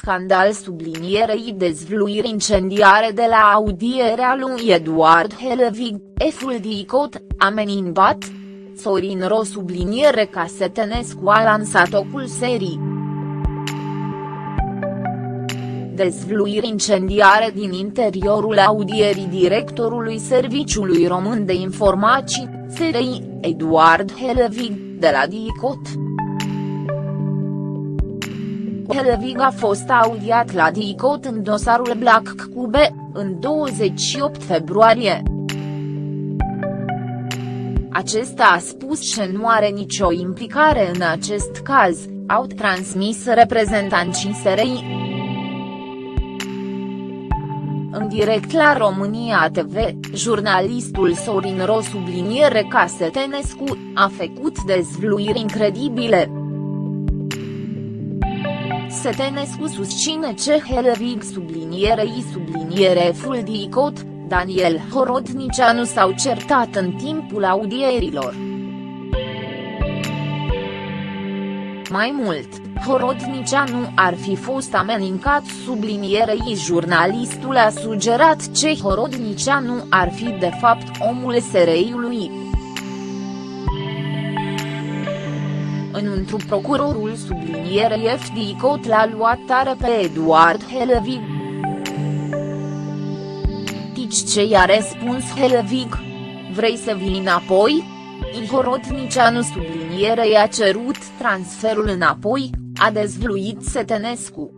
scandal sublinierei dezvluiri incendiare de la audierea lui Eduard Helvig, Eful Dicot, ameninbat? Sorin Ro subliniere ca Setenescu a lansat ocul serii. Dezvluiri incendiare din interiorul audierii directorului Serviciului Român de Informații, SRI, Eduard Helvig, de la DICOT. Helvig a fost audiat la DICOT în dosarul Black Cube, în 28 februarie. Acesta a spus că nu are nicio implicare în acest caz, au transmis reprezentanții SRI. În direct la România TV, jurnalistul Sorin Ro subliniere ca Setenescu, a făcut dezvluiri incredibile. Setenescu susține ce Helvig sublinierei subliniere Fuldicot, Daniel Horodnicianu s-au certat în timpul audierilor. Mai mult, Horodnicianu ar fi fost amenincat sublinierei jurnalistul a sugerat ce Horodnicianu ar fi de fapt omul SRI-ului. Înăuntru procurorul sublinierei FD Cot l-a luat tare pe Eduard Helvig. Tici ce i-a răspuns Helvig? Vrei să vii înapoi? Horodnicianu subliniere i-a cerut transferul înapoi, a dezvluit Setenescu.